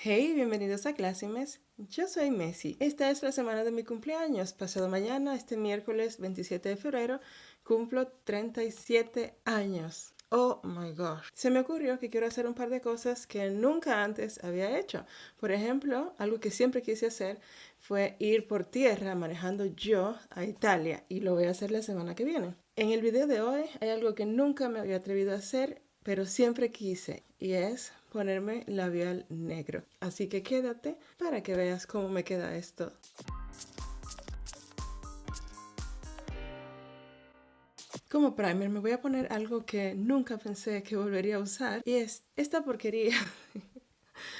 Hey, bienvenidos a Clásimes. Yo soy Messi. Esta es la semana de mi cumpleaños. Pasado mañana, este miércoles 27 de febrero, cumplo 37 años. Oh my gosh. Se me ocurrió que quiero hacer un par de cosas que nunca antes había hecho. Por ejemplo, algo que siempre quise hacer fue ir por tierra manejando yo a Italia y lo voy a hacer la semana que viene. En el video de hoy hay algo que nunca me había atrevido a hacer, pero siempre quise y es ponerme labial negro. Así que quédate para que veas cómo me queda esto. Como primer me voy a poner algo que nunca pensé que volvería a usar y es esta porquería.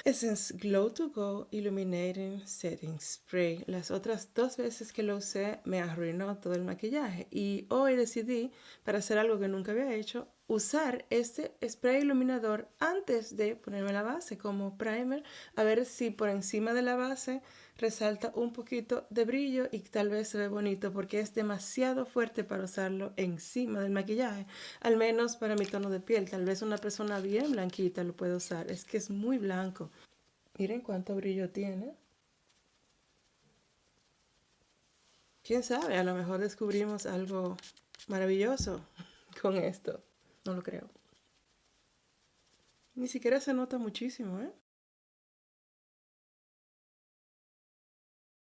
Essence Glow to Go Illuminating Setting Spray. Las otras dos veces que lo usé me arruinó todo el maquillaje y hoy decidí, para hacer algo que nunca había hecho, usar este spray iluminador antes de ponerme la base como primer, a ver si por encima de la base resalta un poquito de brillo y tal vez se ve bonito porque es demasiado fuerte para usarlo encima del maquillaje, al menos para mi tono de piel, tal vez una persona bien blanquita lo puede usar, es que es muy blanco. Miren cuánto brillo tiene. ¿Quién sabe? A lo mejor descubrimos algo maravilloso con esto. No lo creo. Ni siquiera se nota muchísimo, ¿eh?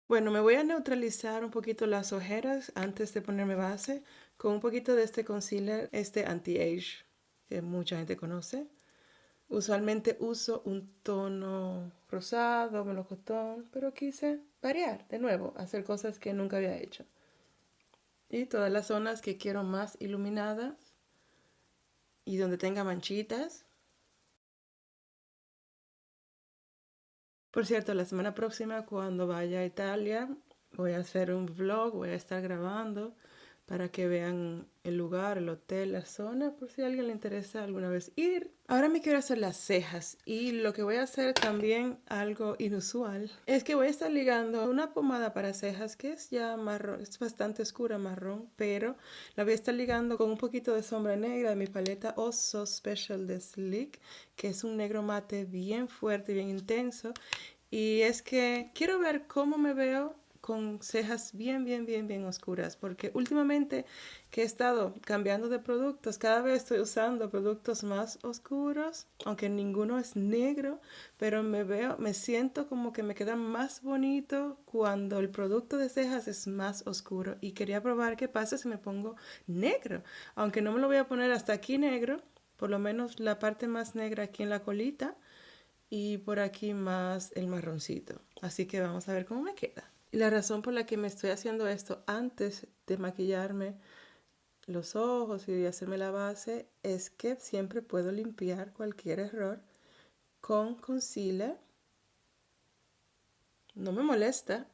Bueno, me voy a neutralizar un poquito las ojeras antes de ponerme base con un poquito de este concealer, este anti-age, que mucha gente conoce. Usualmente uso un tono rosado, melocotón, pero quise variar de nuevo, hacer cosas que nunca había hecho. Y todas las zonas que quiero más iluminadas y donde tenga manchitas. Por cierto, la semana próxima cuando vaya a Italia voy a hacer un vlog, voy a estar grabando para que vean el lugar, el hotel, la zona, por si a alguien le interesa alguna vez ir. Ahora me quiero hacer las cejas y lo que voy a hacer también algo inusual es que voy a estar ligando una pomada para cejas que es ya marrón, es bastante oscura marrón, pero la voy a estar ligando con un poquito de sombra negra de mi paleta Oso Special de Sleek, que es un negro mate bien fuerte, bien intenso. Y es que quiero ver cómo me veo con cejas bien, bien, bien, bien oscuras, porque últimamente que he estado cambiando de productos, cada vez estoy usando productos más oscuros, aunque ninguno es negro, pero me veo, me siento como que me queda más bonito cuando el producto de cejas es más oscuro y quería probar qué pasa si me pongo negro, aunque no me lo voy a poner hasta aquí negro, por lo menos la parte más negra aquí en la colita y por aquí más el marroncito. Así que vamos a ver cómo me queda. Y la razón por la que me estoy haciendo esto antes de maquillarme los ojos y hacerme la base es que siempre puedo limpiar cualquier error con concealer. No me molesta.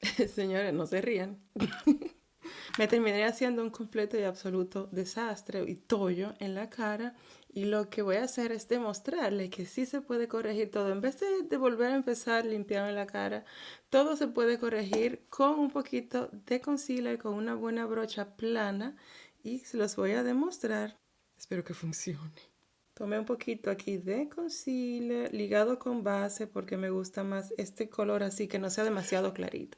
Señores, no se rían. me terminé haciendo un completo y absoluto desastre y tollo en la cara y lo que voy a hacer es demostrarle que sí se puede corregir todo. En vez de, volver a empezar limpiando la cara, todo se puede corregir con un poquito de concealer, con una buena brocha plana y se los voy a demostrar. Espero que funcione. Tomé un poquito aquí de concealer ligado con base porque me gusta más este color así que no sea demasiado clarito.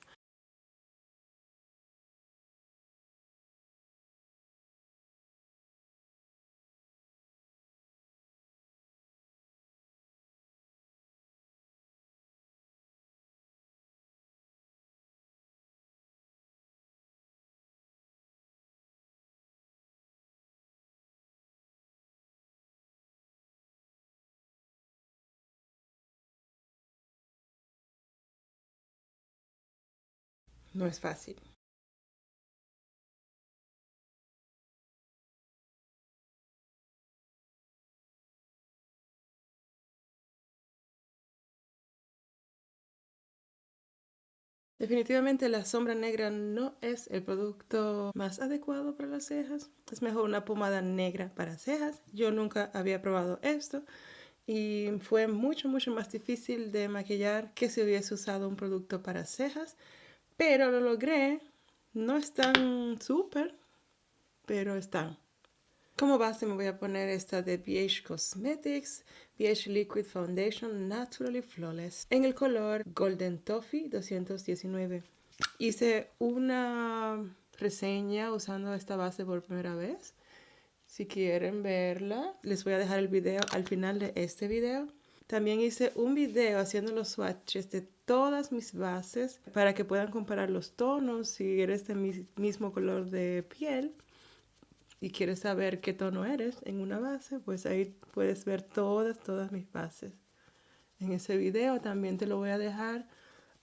No es fácil. Definitivamente la sombra negra no es el producto más adecuado para las cejas. Es mejor una pomada negra para cejas. Yo nunca había probado esto y fue mucho, mucho más difícil de maquillar que si hubiese usado un producto para cejas. Pero lo logré. No están súper, pero están. Como base me voy a poner esta de BH Cosmetics, BH Liquid Foundation Naturally Flawless en el color Golden Toffee 219. Hice una reseña usando esta base por primera vez. Si quieren verla, les voy a dejar el video al final de este video. También hice un video haciendo los swatches de todas mis bases para que puedan comparar los tonos si eres de mi mismo color de piel y quieres saber qué tono eres en una base, pues ahí puedes ver todas, todas mis bases. En ese video también te lo voy a dejar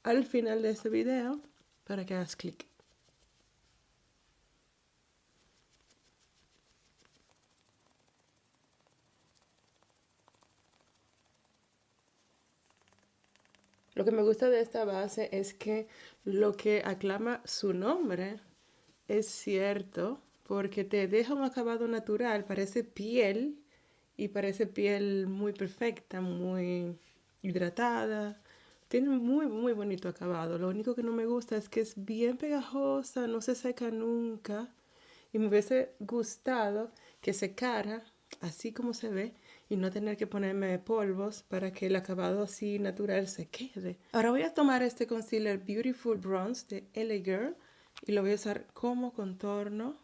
al final de este video para que hagas clic. Lo que me gusta de esta base es que lo que aclama su nombre es cierto porque te deja un acabado natural, parece piel y parece piel muy perfecta, muy hidratada. Tiene muy, muy bonito acabado. Lo único que no me gusta es que es bien pegajosa, no se seca nunca. Y me hubiese gustado que secara así como se ve y no tener que ponerme polvos para que el acabado así natural se quede. Ahora voy a tomar este concealer Beautiful Bronze de LA Girl y lo voy a usar como contorno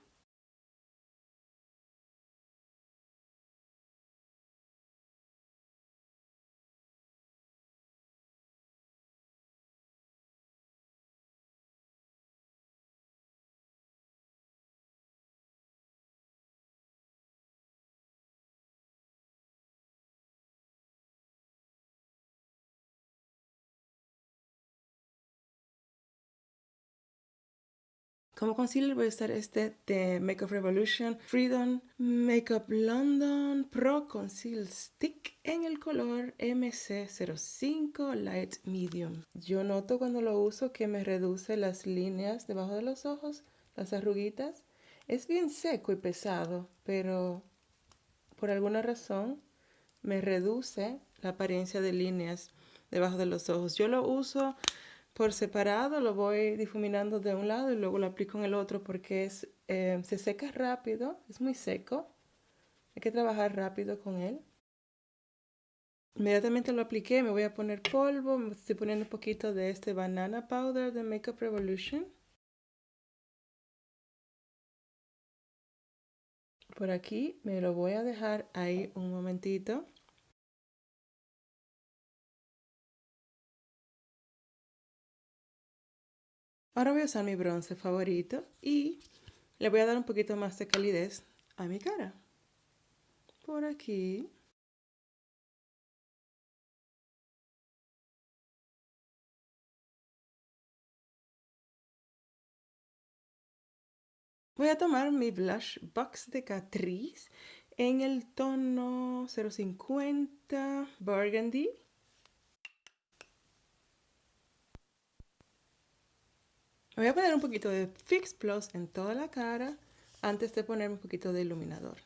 Como concealer voy a usar este de Makeup Revolution Freedom Makeup London Pro Conceal Stick en el color MC05 Light Medium. Yo noto cuando lo uso que me reduce las líneas debajo de los ojos, las arruguitas. Es bien seco y pesado, pero por alguna razón me reduce la apariencia de líneas debajo de los ojos. Yo lo uso por separado lo voy difuminando de un lado y luego lo aplico en el otro porque es, eh, se seca rápido, es muy seco. Hay que trabajar rápido con él. Inmediatamente lo apliqué, me voy a poner polvo, me estoy poniendo un poquito de este banana powder de Makeup Revolution. Por aquí me lo voy a dejar ahí un momentito. Ahora voy a usar mi bronce favorito y le voy a dar un poquito más de calidez a mi cara. Por aquí. Voy a tomar mi blush box de Catrice en el tono 050 Burgundy Me voy a poner un poquito de Fix Plus en toda la cara antes de ponerme un poquito de iluminador.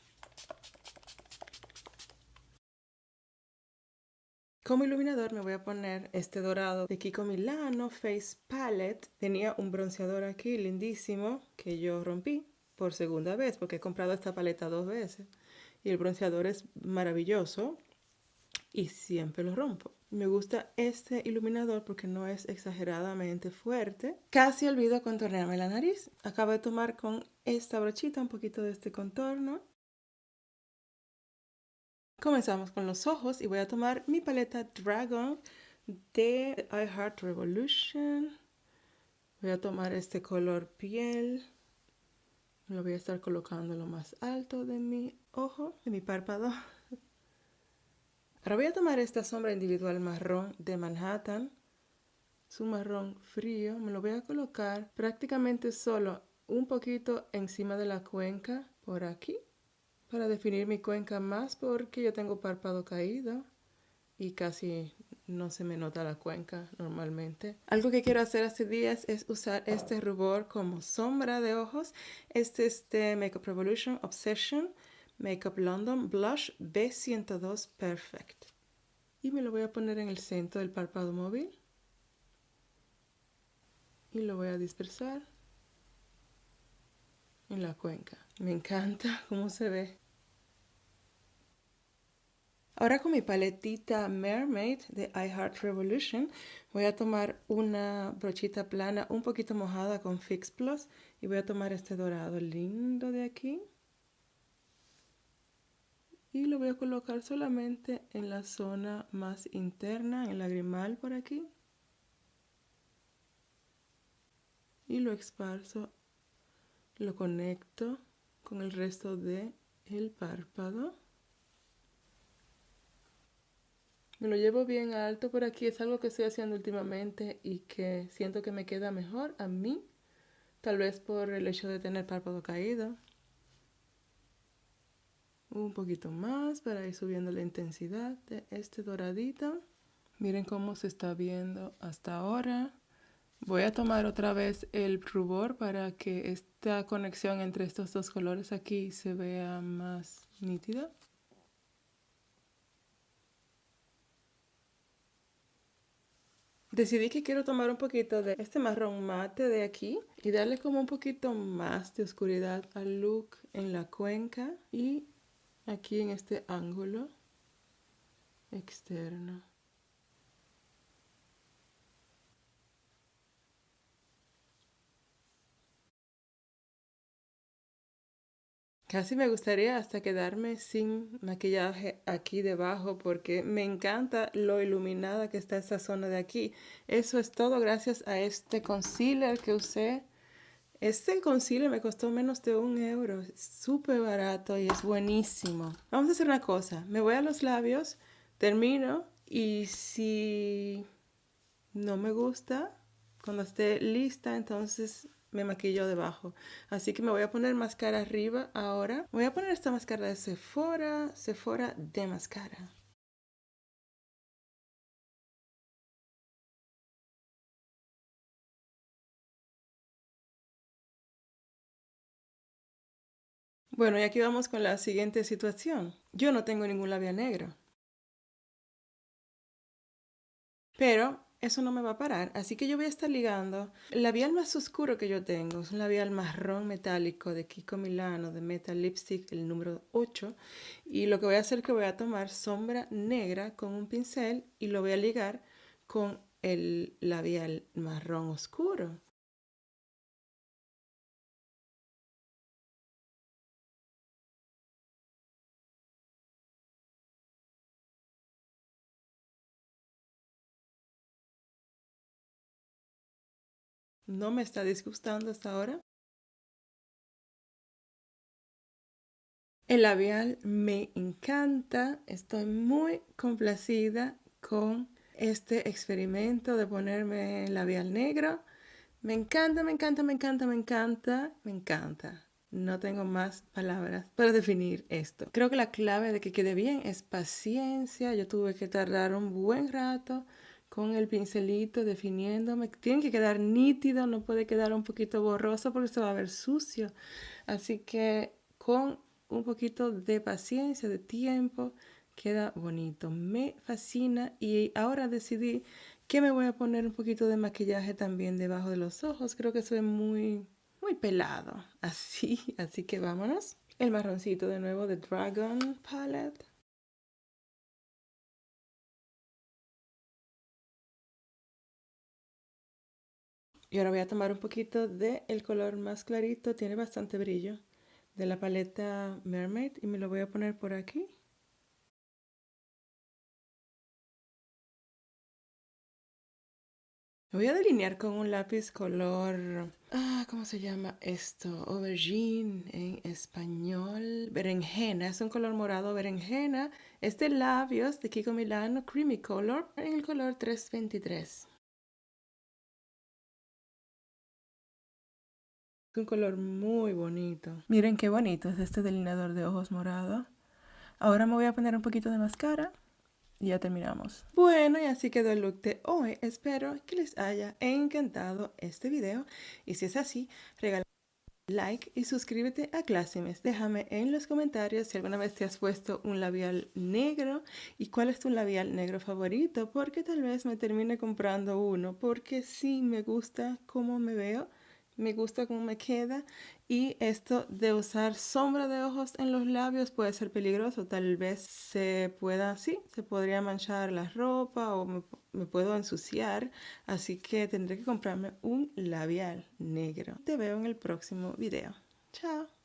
Como iluminador me voy a poner este dorado de Kiko Milano Face Palette. Tenía un bronceador aquí lindísimo que yo rompí por segunda vez porque he comprado esta paleta dos veces. Y el bronceador es maravilloso y siempre lo rompo. Me gusta este iluminador porque no es exageradamente fuerte. Casi olvido contornearme la nariz. Acabo de tomar con esta brochita un poquito de este contorno. Comenzamos con los ojos y voy a tomar mi paleta Dragon de I Revolution. Voy a tomar este color piel. Lo voy a estar colocando lo más alto de mi ojo, de mi párpado. Ahora voy a tomar esta sombra individual marrón de Manhattan. Es un marrón frío. Me lo voy a colocar prácticamente solo un poquito encima de la cuenca por aquí para definir mi cuenca más porque yo tengo párpado caído y casi no se me nota la cuenca normalmente. Algo que quiero hacer hace días es usar este rubor como sombra de ojos. Este es de Makeup Revolution Obsession Makeup London Blush B102 Perfect. Y me lo voy a poner en el centro del párpado móvil. Y lo voy a dispersar en la cuenca. Me encanta cómo se ve. Ahora con mi paletita Mermaid de I Revolution voy a tomar una brochita plana un poquito mojada con Fix Plus y voy a tomar este dorado lindo de aquí y lo voy a colocar solamente en la zona más interna, en el lagrimal por aquí y lo esparzo, lo conecto con el resto de el párpado Me lo llevo bien alto por aquí, es algo que estoy haciendo últimamente y que siento que me queda mejor a mí, tal vez por el hecho de tener párpado caído. Un poquito más para ir subiendo la intensidad de este doradito. Miren cómo se está viendo hasta ahora. Voy a tomar otra vez el rubor para que esta conexión entre estos dos colores aquí se vea más nítida. Decidí que quiero tomar un poquito de este marrón mate de aquí y darle como un poquito más de oscuridad al look en la cuenca y aquí en este ángulo externo. Casi me gustaría hasta quedarme sin maquillaje aquí debajo porque me encanta lo iluminada que está esa zona de aquí. Eso es todo gracias a este concealer que usé. Este concealer me costó menos de un euro. Súper barato y es buenísimo. Vamos a hacer una cosa. Me voy a los labios, termino y si no me gusta, cuando esté lista, entonces me maquillo debajo. Así que me voy a poner máscara arriba ahora. Voy a poner esta máscara de Sephora, Sephora de máscara. Bueno, y aquí vamos con la siguiente situación. Yo no tengo ningún labial negro. Pero eso no me va a parar. Así que yo voy a estar ligando el labial más oscuro que yo tengo. Es un labial marrón metálico de Kiko Milano de Metal Lipstick, el número 8. Y lo que voy a hacer es que voy a tomar sombra negra con un pincel y lo voy a ligar con el labial marrón oscuro. No me está disgustando hasta ahora. El labial me encanta, estoy muy complacida con este experimento de ponerme labial negro. Me encanta, me encanta, me encanta, me encanta, me encanta. No tengo más palabras para definir esto. Creo que la clave de que quede bien es paciencia. Yo tuve que tardar un buen rato con el pincelito definiéndome. Tiene que quedar nítido, no puede quedar un poquito borroso porque se va a ver sucio. Así que con un poquito de paciencia, de tiempo, queda bonito. Me fascina y ahora decidí que me voy a poner un poquito de maquillaje también debajo de los ojos. Creo que soy muy, muy pelado. Así, así que vámonos. El marroncito de nuevo de Dragon Palette. Y ahora voy a tomar un poquito del el color más clarito, tiene bastante brillo, de la paleta Mermaid y me lo voy a poner por aquí. voy a delinear con un lápiz color, ah, ¿cómo se llama esto? Aubergine en español, berenjena, es un color morado berenjena. Este labios de Kiko Milano Creamy Color en el color 323. Es un color muy bonito. Miren qué bonito es este delineador de ojos morado. Ahora me voy a poner un poquito de máscara y ya terminamos. Bueno, y así quedó el look de hoy. Espero que les haya encantado este video. Y si es así, regala like y suscríbete a Clásimes. Déjame en los comentarios si alguna vez te has puesto un labial negro y cuál es tu labial negro favorito, porque tal vez me termine comprando uno, porque sí me gusta cómo me veo me gusta cómo me queda y esto de usar sombra de ojos en los labios puede ser peligroso, tal vez se pueda, sí, se podría manchar la ropa o me, me puedo ensuciar, así que tendré que comprarme un labial negro. Te veo en el próximo video. Chao.